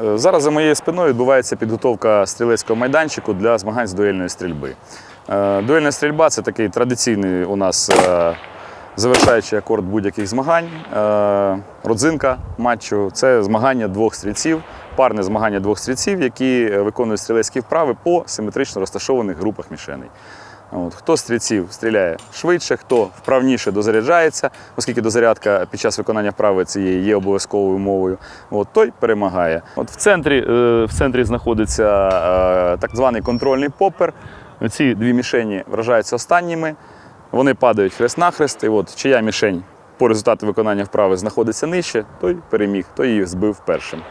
Е, Зараз за моєю спиною відбувається підготовка стрілецького майданчику для змагань з дуельної стрільби. Е, Дуельна стрільба це такий традиційний у нас е, завершаючий акорд будь-яких змагань. Родзинка матчу це змагання двох стрільців, парне змагання двох стрільців, які виконують стрілецькі вправи по симетрично розташованих групах мішеней. От, хто стрільців стріляє швидше, хто вправніше дозаряджається, оскільки дозарядка під час виконання вправи цієї є обов'язковою умовою, от, той перемагає. От в центрі, е, в центрі знаходиться е, так званий контрольний попер. Ці дві мішені вражаються останніми, вони падають хрест-нахрест, і от чия мішень по результату виконання вправи знаходиться нижче, той переміг, той її збив першим.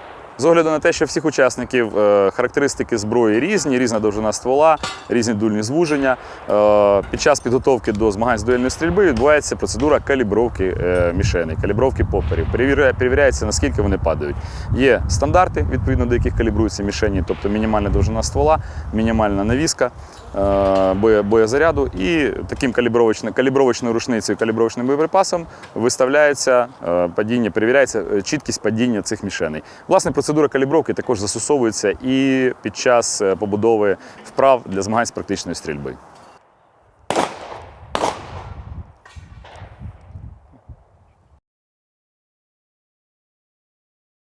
З огляду на те, що всіх учасників е, характеристики зброї різні, різна довжина ствола, різні дульні звуження. е, Під час підготовки до змагань з дуельної стрільби відбувається процедура калібровки е, мішеней, калібровки поперів. Перевіряється, наскільки вони падають. Є стандарти, відповідно до яких калібруються мішені, тобто мінімальна довжина ствола, мінімальна навіска боєзаряду. І таким калібровочною, рушницею, калібровочним боєприпасом виставляється падіння, перевіряється чіткість падіння цих мішеней. Власне, процедура калібровки також застосовується і під час е, побудови вправ для змагань з практичної стрільби.